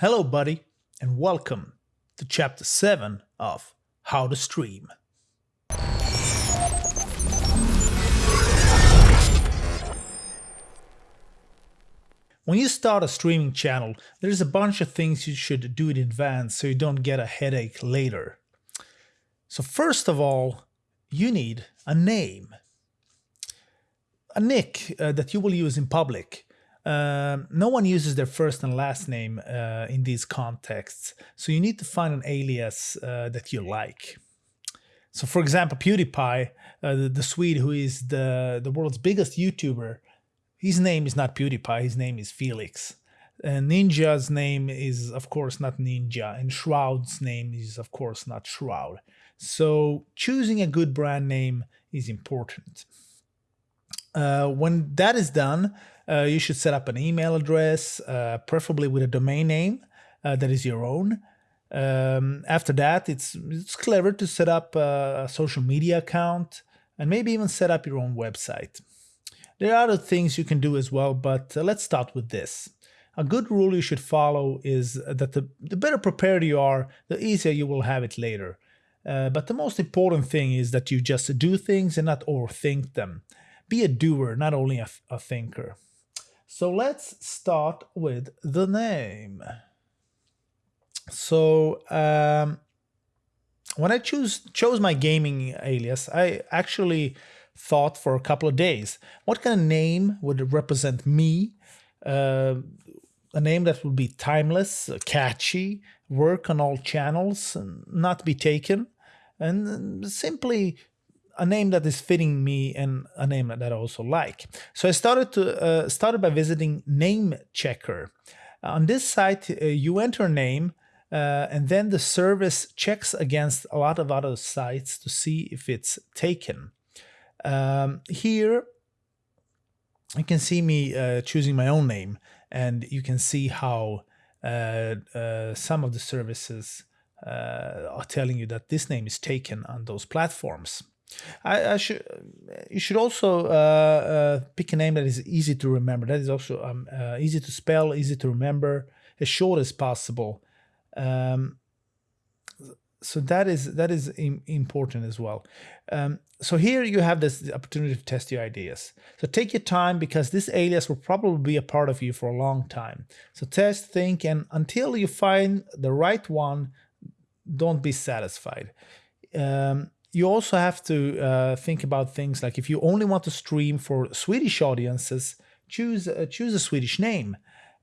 Hello, buddy, and welcome to Chapter 7 of How to Stream. When you start a streaming channel, there's a bunch of things you should do in advance so you don't get a headache later. So first of all, you need a name. A nick uh, that you will use in public um, no one uses their first and last name uh, in these contexts, so you need to find an alias uh, that you like. So for example, PewDiePie, uh, the, the, Swede who is the, the world's biggest YouTuber, his name is not PewDiePie, his name is Felix. And Ninja's name is of course not Ninja, and Shroud's name is of course not Shroud. So choosing a good brand name is important. Uh, when that is done, uh, you should set up an email address, uh, preferably with a domain name uh, that is your own. Um, after that, it's, it's clever to set up a, a social media account and maybe even set up your own website. There are other things you can do as well, but uh, let's start with this. A good rule you should follow is that the, the better prepared you are, the easier you will have it later. Uh, but the most important thing is that you just do things and not overthink them. Be a doer, not only a, a thinker. So let's start with the name. So um, when I choose chose my gaming alias, I actually thought for a couple of days, what kind of name would represent me? Uh, a name that would be timeless, catchy, work on all channels, and not be taken, and simply a name that is fitting me and a name that I also like. So I started to uh, started by visiting Name Checker. On this site, uh, you enter a name uh, and then the service checks against a lot of other sites to see if it's taken. Um, here, you can see me uh, choosing my own name and you can see how uh, uh, some of the services are telling you that this name is taken on those platforms. I, I, should. You should also uh, uh, pick a name that is easy to remember. That is also um, uh, easy to spell, easy to remember, as short as possible. Um, so that is that is important as well. Um, so here you have this opportunity to test your ideas. So take your time because this alias will probably be a part of you for a long time. So test, think, and until you find the right one, don't be satisfied. Um, you also have to uh, think about things like if you only want to stream for Swedish audiences, choose uh, choose a Swedish name.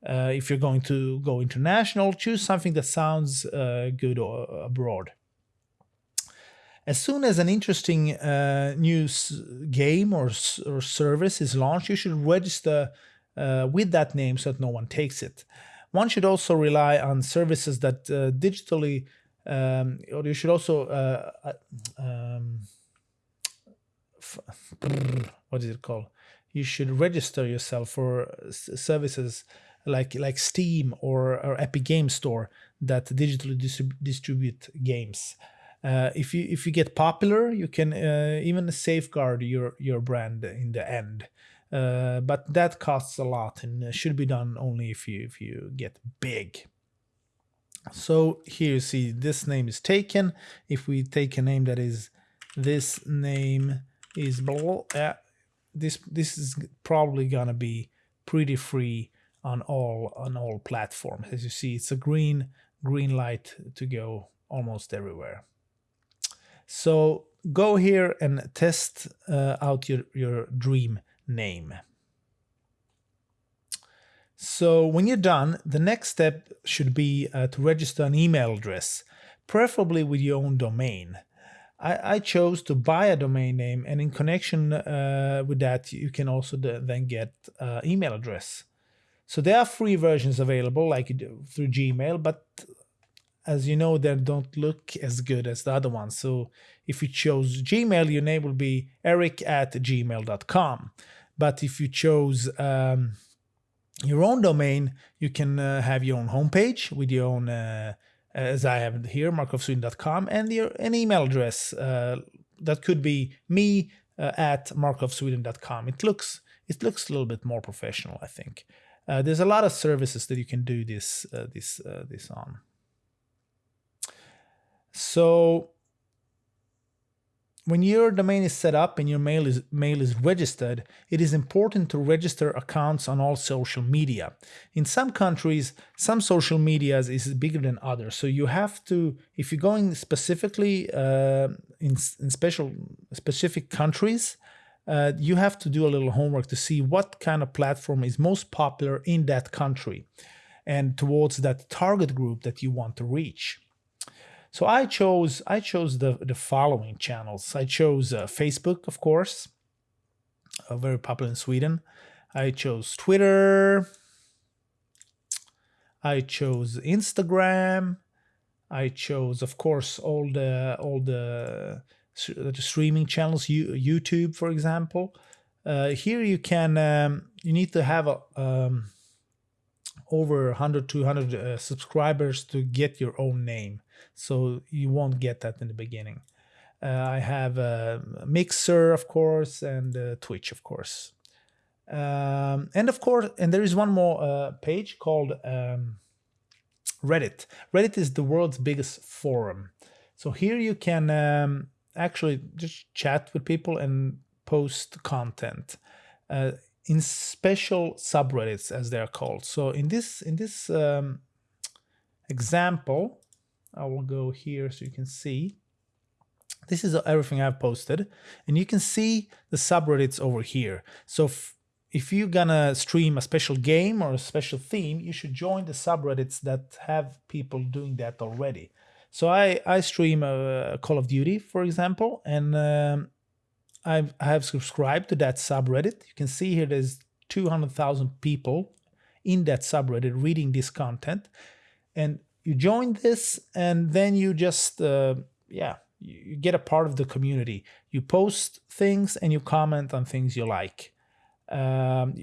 Uh, if you're going to go international, choose something that sounds uh, good abroad. As soon as an interesting uh, new game or, or service is launched, you should register uh, with that name so that no one takes it. One should also rely on services that digitally um, or you should also uh, uh um, what is it called? You should register yourself for services like like Steam or, or Epic Game Store that digitally distrib distribute games. Uh, if you if you get popular, you can uh, even safeguard your your brand in the end. Uh, but that costs a lot and should be done only if you if you get big. So here you see this name is taken. If we take a name that is this name is blah, uh, this this is probably gonna be pretty free on all on all platforms. As you see, it's a green green light to go almost everywhere. So go here and test uh, out your, your dream name. So when you're done, the next step should be uh, to register an email address, preferably with your own domain. I, I chose to buy a domain name and in connection uh, with that you can also then get uh, email address. So there are free versions available like through Gmail, but as you know, they don't look as good as the other ones. So if you chose Gmail, your name will be eric at gmail.com. But if you chose um, your own domain, you can uh, have your own homepage with your own, uh, as I have here, markofsweden.com, and your an email address uh, that could be me uh, at markofsweden.com. It looks it looks a little bit more professional, I think. Uh, there's a lot of services that you can do this uh, this uh, this on. So when your domain is set up and your mail is mail is registered, it is important to register accounts on all social media. In some countries, some social medias is bigger than others, so you have to, if you're going specifically uh, in, in special specific countries, uh, you have to do a little homework to see what kind of platform is most popular in that country and towards that target group that you want to reach. So I chose I chose the the following channels. I chose uh, Facebook, of course, uh, very popular in Sweden. I chose Twitter. I chose Instagram. I chose, of course, all the all the the streaming channels, YouTube, for example. Uh, here you can, um, you need to have a, um, over 100, 200 uh, subscribers to get your own name. So you won't get that in the beginning. Uh, I have a Mixer, of course, and Twitch, of course. Um, and of course, and there is one more uh, page called um, Reddit. Reddit is the world's biggest forum. So here you can um, actually just chat with people and post content uh, in special subreddits as they are called. So in this in this um, example, I will go here so you can see. This is everything I've posted, and you can see the subreddits over here. So if you're gonna stream a special game or a special theme, you should join the subreddits that have people doing that already. So I, I stream a Call of Duty, for example, and um, I've, I have subscribed to that subreddit. You can see here there's 200,000 people in that subreddit reading this content. And you join this and then you just, uh, yeah, you get a part of the community. You post things and you comment on things you like. Um,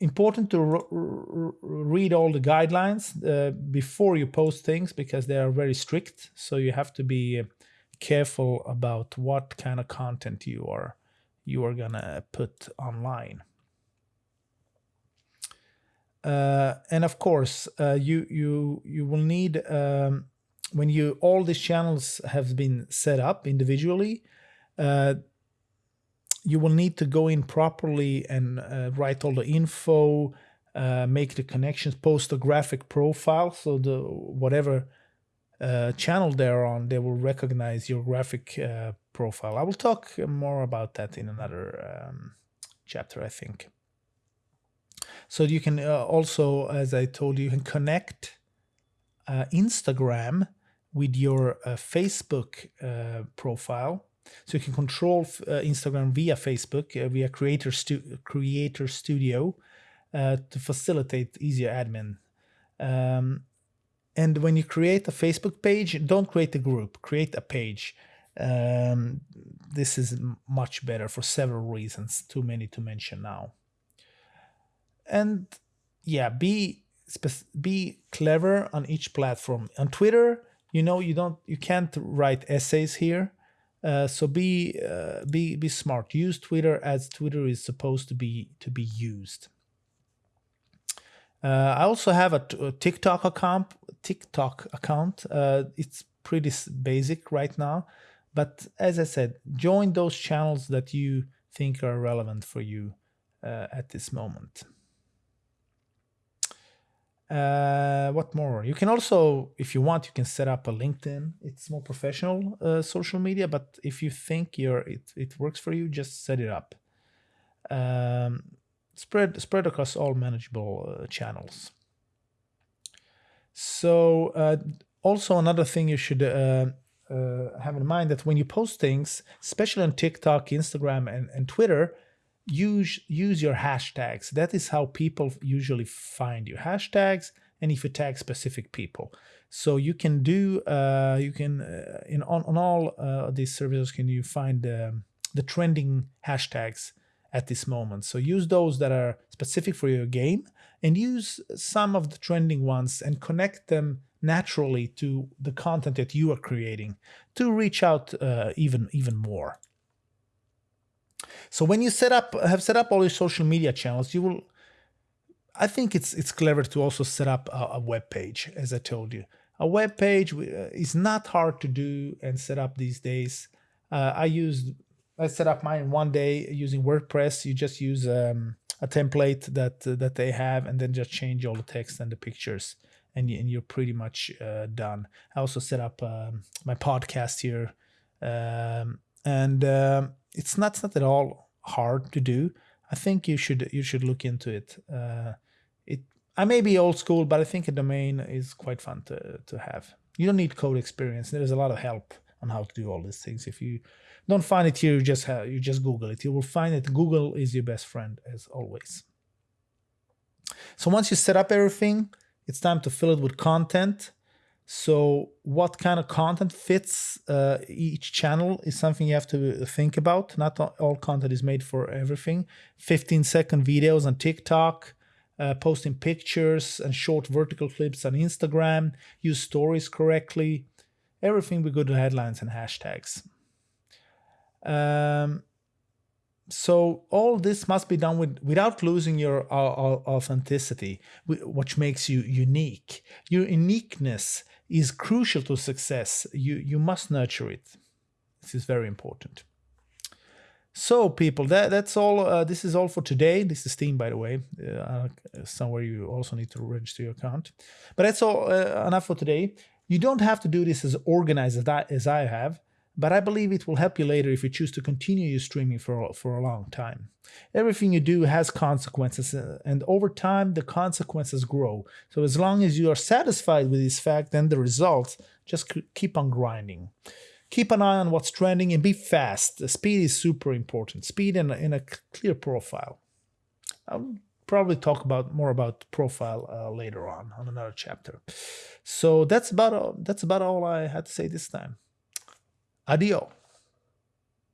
important to read all the guidelines uh, before you post things because they are very strict. So you have to be uh, careful about what kind of content you are you are gonna put online. Uh, and of course, uh, you you you will need um, when you all these channels have been set up individually. Uh, you will need to go in properly and uh, write all the info, uh, make the connections, post a graphic profile. So the whatever uh, channel they're on, they will recognize your graphic profile. I will talk more about that in another um, chapter, I think. So you can uh, also, as I told you, you can connect uh, Instagram with your Facebook profile so you can control uh, Instagram via Facebook, uh, via Creator, Stu Creator Studio uh, to facilitate easier admin. Um, and when you create a Facebook page, don't create a group, create a page. Um, this is much better for several reasons, too many to mention now. And yeah, be be clever on each platform. On Twitter, you know you don't you can't write essays here uh, so be uh, be be smart. Use Twitter as Twitter is supposed to be to be used. Uh, I also have a, TikTok account. TikTok account. Uh, it's pretty basic right now, but as I said, join those channels that you think are relevant for you uh, at this moment. Uh, what more? You can also, if you want, you can set up a LinkedIn. It's more professional uh, social media, but if you think you're it it works for you, just set it up. Um, spread spread across all manageable uh, channels. So uh, also another thing you should uh, uh, have in mind that when you post things, especially on TikTok, Instagram, and, and Twitter, use use your hashtags. That is how people usually find you. Hashtags, and if you tag specific people. So you can do uh, you can uh, in on, on all uh, these services can you find um, the trending hashtags at this moment. So use those that are specific for your game and use some of the trending ones and connect them naturally to the content that you are creating to reach out uh, even even more. So when you set up have set up all your social media channels, you will I think it's it's clever to also set up a, a web page, as I told you. A web page uh, is not hard to do and set up these days. Uh, I used I set up mine one day using WordPress. You just use um, a template that uh, that they have, and then just change all the text and the pictures, and, you, and you're pretty much uh, done. I also set up um, my podcast here, um, and um, it's not, it's not at all hard to do. I think you should you should look into it. Uh, it I may be old school, but I think a domain is quite fun to to have. You don't need code experience. There's a lot of help on how to do all these things. If you don't find it here, you just have, you just Google it. You will find it. Google is your best friend as always. So once you set up everything, it's time to fill it with content. So what kind of content fits uh, each channel is something you have to think about. Not all content is made for everything. 15 second videos on TikTok, uh, posting pictures and short vertical clips on Instagram, use stories correctly. Everything with good headlines and hashtags. Um, so all this must be done with without losing your uh, authenticity, which makes you unique. Your uniqueness is crucial to success. You you must nurture it. This is very important. So people, that that's all. Uh, this is all for today. This is Steam, by the way. Uh, somewhere you also need to register your account. But that's all uh, enough for today. You don't have to do this as organized as I, as I have but I believe it will help you later if you choose to continue your streaming for, for a long time. Everything you do has consequences, uh, and over time, the consequences grow. So as long as you are satisfied with this fact and the results, just keep on grinding. Keep an eye on what's trending and be fast. The speed is super important. Speed in a, in a clear profile. I'll probably talk about more about profile uh, later on on another chapter. So that's about all, that's about all I had to say this time. Adiós.